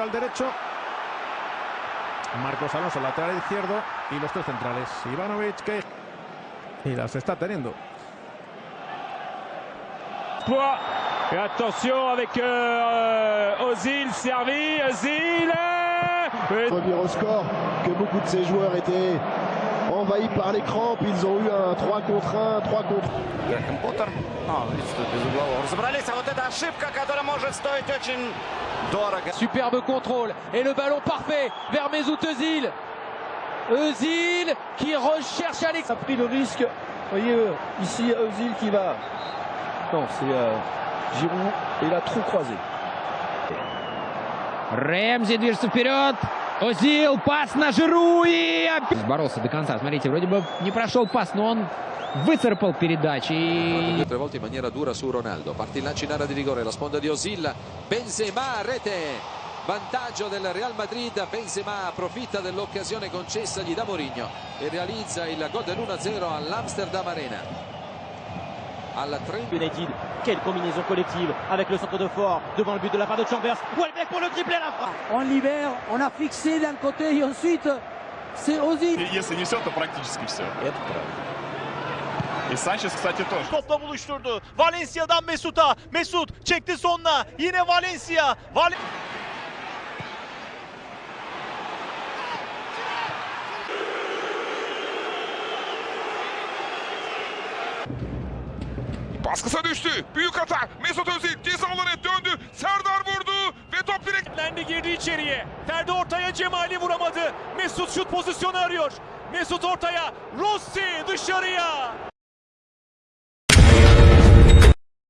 al derecho. Marcos Alonso, lateral izquierdo. Y los tres centrales. Ivanovic, que. Y las está teniendo. Poids. Et attention avec euh, Ozil servi. Ozil. euh, et- revenir au score, que beaucoup de ces joueurs étaient envahis par les crampes. Ils ont eu un 3 contre 1, 3 contre Грэхэм Поттер. А, видите, тут без углового. Разобрались, а вот эта ошибка, которая может стоить очень дорого. Superbe contrôle et le ballon parfait vers Mesut Özil. Özil qui recherche Alex. a pris le risque. Vous voyez, euh, ici, Özil qui va. Non, c'est euh, Giroud et il a trop croisé. Рэмзи движется вперед. Озил, пас на Жиру и опять... Боролся до конца. Смотрите, вроде бы не прошел пас, но он выцарапал передачи. И due o tre volte in maniera dura su Ronaldo. Parte il lancio in area di rigore, la sponda di Osil. Benzema, rete. Vantaggio del Real Madrid. Benzema approfitta dell'occasione concessagli da Mourinho e realizza il gol dell'1-0 all'Amsterdam Arena. Alla 30 United, quelle combinaison collective avec le centre de fort devant le but de la part de Chambers. Welbeck pour le triplé à la frappe. On libère, on a fixé d'un côté et ensuite c'est Ozil. Если несет, то практически все. Это правда. E Sanchez kısaca toş. Topla buluşturdu. Valencia'dan Mesut'a. Mesut çekti sonuna. Yine Valencia. Val Baskısa düştü. Büyük hata. Mesut Özil ceza alanı döndü. Serdar vurdu ve top direktlendi girdi içeriye. Ferdi ortaya Cemali vuramadı. Mesut şut pozisyonu arıyor. Mesut ortaya. Rossi dışarıya.